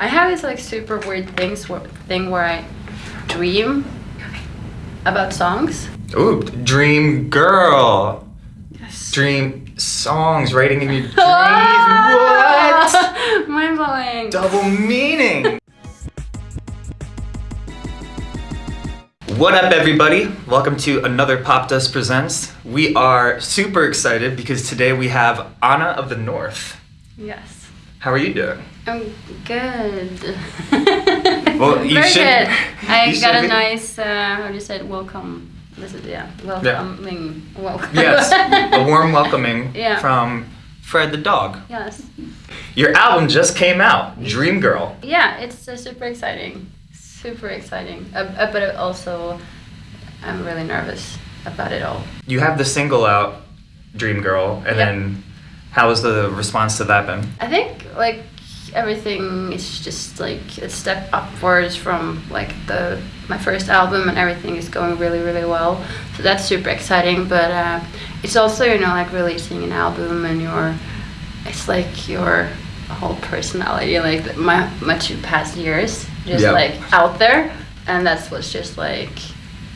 I have this like super weird things thing where I dream about songs. Ooh, dream girl. Yes. Dream songs, writing in your dreams. what? Mind blowing. Double meaning. What up, everybody? Welcome to another Popdust Presents. We are super excited because today we have Anna of the North. Yes. How are you doing? I'm good. Well, you Very should- good. I got a nice, uh, how do you say it, welcome. This is, yeah, welcoming. Welcome. Yes, a warm welcoming Yeah. from Fred the dog. yes. Your album just came out, Dream Girl. Yeah, it's uh, super exciting. Super exciting. Uh, uh, but also, I'm really nervous about it all. You have the single out, Dream Girl, and Yep. then how has the response to that been? I think like everything is just like a step upwards from like the my first album and everything is going really really well so that's super exciting but uh, it's also you know like releasing an album and your it's like your whole personality like my my two past years just Yeah. like out there and that's what's just like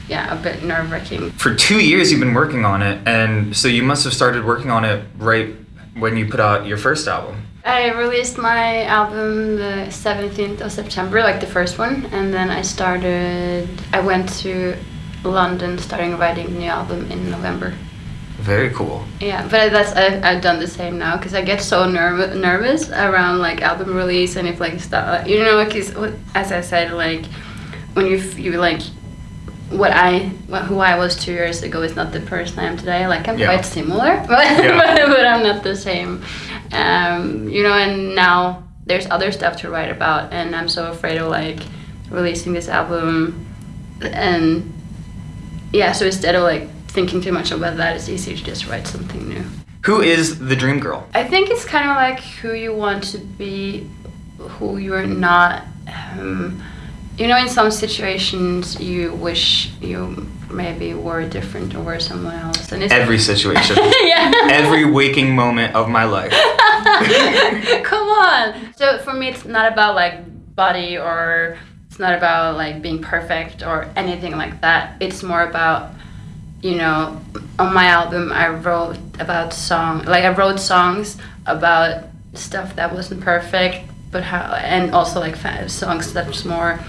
yeah a bit nerve-wracking For two years, you've been working on it, and so you must have started working on it right when you put out your first album. I released my album the 17th of September, like the first one, and then I started. I went to London, starting writing the new album in November. Very cool. Yeah, but that's I, I've done the same now because I get so nerv- nervous around like album release and if like stuff you know is as I said like when you you like what I what, who I was two years ago is not the person I am today. Like I'm Yeah. quite similar, but, Yeah. but but I'm not the same. Um, you know, and now there's other stuff to write about, and I'm so afraid of like releasing this album and yeah. So instead of like thinking too much about that, it's easier to just write something new. Who is the Dream Girl? I think it's kind of like who you want to be, who you're not. Um, you know, in some situations, you wish you maybe were different or were someone else, and it's Every situation, yeah. every waking moment of my life. Come on. So for me, it's not about like body or it's not about like being perfect or anything like that. It's more about, you know, on my album, I wrote about song, like I wrote songs about stuff that wasn't perfect, but how, and also like songs that's more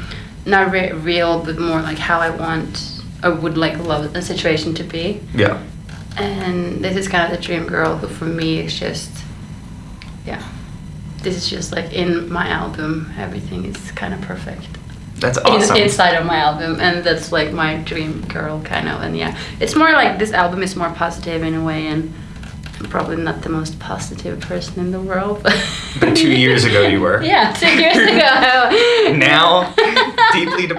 not re- real, but more like how I want or would like love the situation to be. Yeah. And this is kind of the dream girl who, for me, is just, yeah. This is just like in my album, everything is kind of perfect. That's In- awesome. inside of my album, and that's like my dream girl, kind of. And yeah, it's more like this album is more positive in a way, and I'm probably not the most positive person in the world. But two years ago you were. Yeah, two years ago.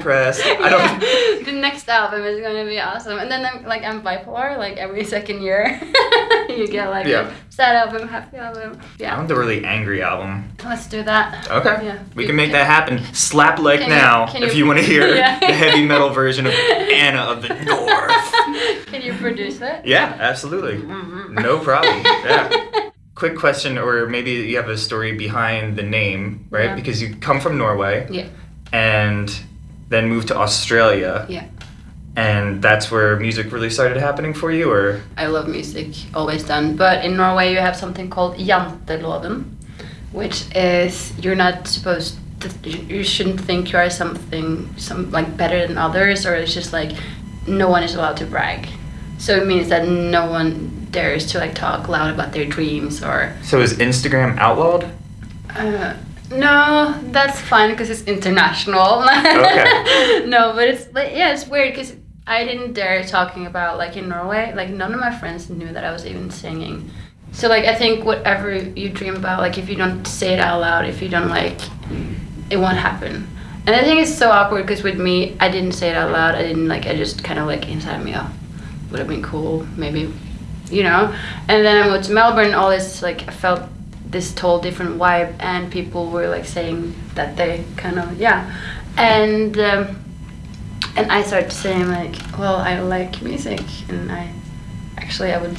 Depressed. I don't. The next album is going to be awesome. And then I'm like I'm bipolar. Like every second year, you get like Yeah. a sad album, happy album. Yeah. I want the really angry album. let's do that. Okay. Yeah. We can make that happen. Slap like Can you- now can if you- you want to hear Yeah. the heavy metal version of Anna of the North. Can you produce it? Yeah, absolutely. Mhm. No problem. Yeah. Quick question, or maybe you have a story behind the name, right? Yeah. Because you come from Norway Yeah. and then moved to Australia, Yeah. and that's where music really started happening for you, or I love music, always done. But in Norway, you have something called janteloven, which is you're not supposed to, you you shouldn't think you are something some like better than others, or it's just like no one is allowed to brag. So it means that no one dares to like talk loud about their dreams or. so is Instagram outlawed? Uh, no, that's fine because it's international. Okay. no, but it's like yeah, it's weird because I didn't dare talking about like in Norway. Like none of my friends knew that I was even singing. So like I think whatever you dream about, like if you don't say it out loud, if you don't like, it won't happen. And I think it's so awkward because with me, I didn't say it out loud. I didn't like. I just kind of like inside me, oh, would have been cool, maybe, you know. And then I moved to Melbourne. All this like I felt this whole different vibe, and people were like saying that they kind of yeah, and um, and I started saying like, well, I like music, and I actually I would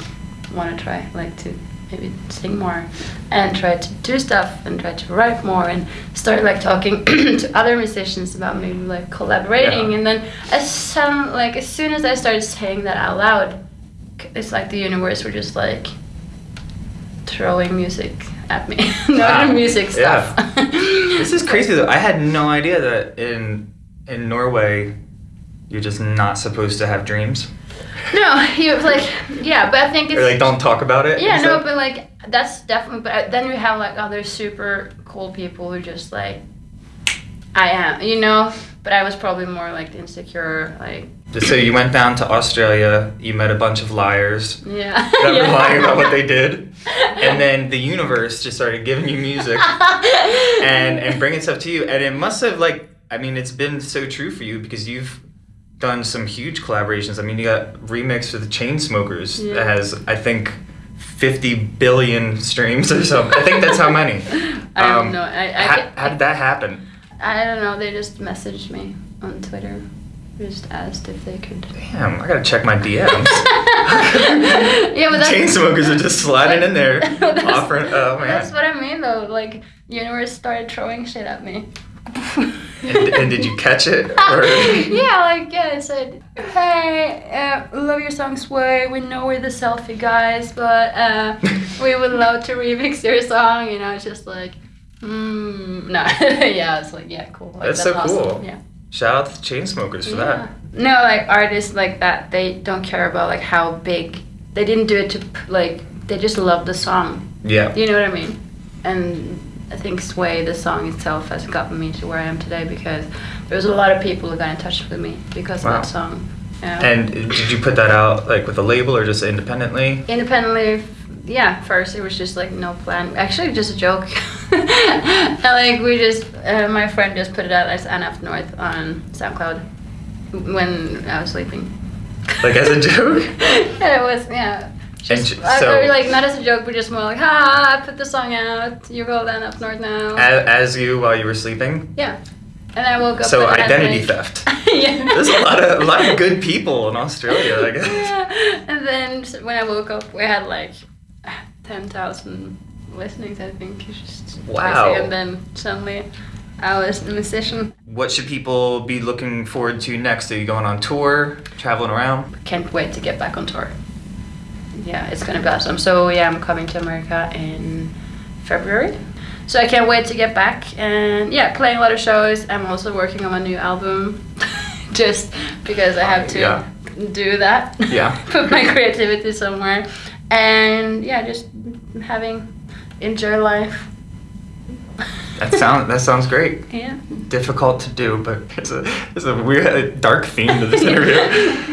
want to try like to maybe sing more and try to do stuff and try to write more and start like talking to other musicians about maybe like collaborating Yeah. and then as some like as soon as I started saying that out loud it's like the universe were just like throwing music at me no Wow. music stuff This is crazy though. I had no idea that in in Norway you're just not supposed to have dreams. no you like yeah but I think it's Or like don't talk about it. Yeah, no, but like that's definitely. But uh, then we have like other super cool people who just like, I am, you know. But I was probably more like insecure, like so you went down to Australia, you met a bunch of liars yeah. that were lying about what they did, and then the universe just started giving you music and and bringing stuff to you, and it must have like I mean it's been so true for you because you've done some huge collaborations. I mean you got remix for the Chainsmokers Yeah. that has I think. 50 billion streams or something. I think that's how many. I Um, don't know. I I, how did that happen? I don't know. They just messaged me on Twitter, just asked if they could. Damn, I gotta check my DMs. yeah, but that's Chainsmokers are just sliding in there, offering. Oh man. That's what I mean, though. Like, universe started throwing shit at me. and, and did you catch it? Or? yeah, like yeah, I said, hey, uh, love your song Sway. We know we're the selfie guys, but uh, we would love to remix your song. You know, it's just like, mm, no, yeah, it's like yeah, cool. Like, That's so awesome. cool. Yeah. Shout out to the Chainsmokers for Yeah. No, like artists like that, they don't care about like how big. They didn't do it to like. They just love the song. Yeah. You know what I mean? And I think Sway, the song itself, has gotten me to where I am today because there was a lot of people who got in touch with me because Wow. of that song. Yeah. And did you put that out like with a label or just independently? Independently, yeah, first it was just like no plan. Actually, just a joke. and, like we just, uh, my friend just put it out as Anna F. North on SoundCloud when I was sleeping. Like as a joke? yeah, it was, yeah. And Just, I- so- I- like not as a joke, but just more like, ha, I put the song out. You roll down up north now. As, as you while you were sleeping? Yeah. And I woke up. So and identity theft. yeah. There's a lot of a lot of good people in Australia, I guess. Yeah. And then when I woke up, we had like ten thousand think it's just Wow. And then suddenly, I was a musician. What should people be looking forward to next? Are you going on tour, traveling around? Can't wait to get back on tour. Yeah, it's gonna be awesome. So yeah, I'm coming to America in February. So I can't wait to get back and yeah, playing a lot of shows. I'm also working on my new album, just because I have oh, to Yeah. do that. Yeah. Put my creativity somewhere, and yeah, just having enjoy life. That sounds that sounds great. Yeah. Difficult to do, but it's a it's a weird a dark theme to this interview.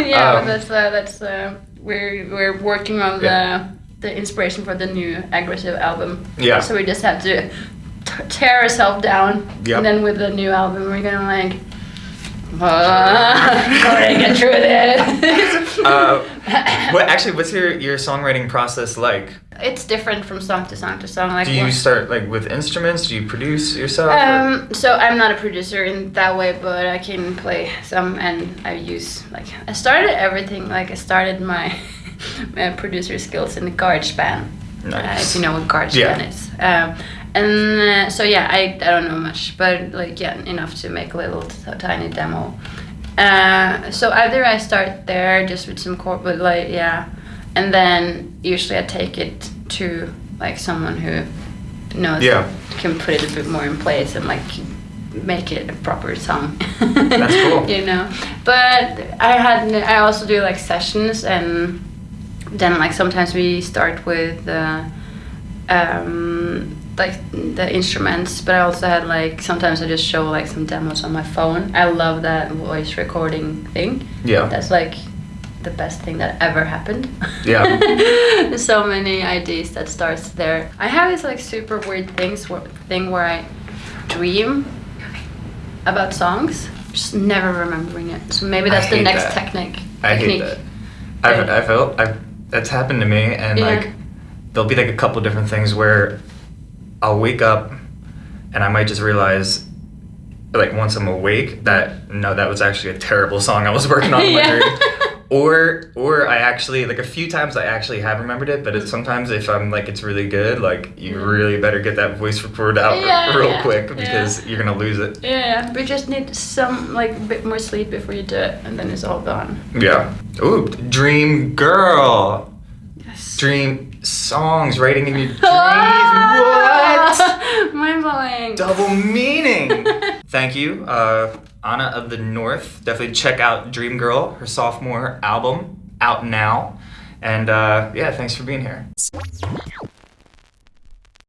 yeah, Um, but that's uh, that's uh, we're we're working on Yeah. the the inspiration for the new aggressive album. Yeah. So we just have to t- tear ourselves down, Yep. and then with the new album, we're gonna like. Uh, gotta get through this. Uh, what actually? What's your your songwriting process like? It's different from song to song to song. Like Do you one- start like with instruments? Do you produce yourself? or- Um, so I'm not a producer in that way, but I can play some, and I use like I started everything. Like I started my, my producer skills in the GarageBand. Uh, Nice. if you know what GarageBand Yeah. is. Um, and uh, so yeah, I, I don't know much, but like yeah, enough to make a little t- tiny demo. Uh, so either I start there just with some chord, but like yeah, and then usually I take it to like someone who knows Yeah. can put it a bit more in place and like make it a proper song. That's cool. you know, but I had I also do like sessions and then like sometimes we start with uh, um, like the instruments, but I also had like sometimes I just show like some demos on my phone. I love that voice recording thing. Yeah. That's like the best thing that ever happened. Yeah. so many ideas that starts there. I have this like super weird things where, thing where I dream about songs, just never remembering it. So maybe that's the next that. technique. I hate technique. that. I've, I felt I've, that's happened to me, and Yeah. like there'll be like a couple different things where I'll wake up and I might just realize, like once I'm awake, that no, that was actually a terrible song I was working on in my Yeah. dream. Or or I actually like a few times I actually have remembered it, but it's sometimes if I'm like it's really good, like you Mm. really better get that voice record out Yeah, real yeah, quick yeah. because you're gonna lose it. Yeah, we just need some like bit more sleep before you do it, and then it's all gone. Yeah. Ooh, Dream Girl. Yes. Dream songs, writing in your dreams. what? Mind blowing. Double meaning. Thank you, uh, Anna of the North. Definitely check out Dream Girl, her sophomore album, out now. And uh, yeah, thanks for being here.